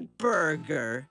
burger.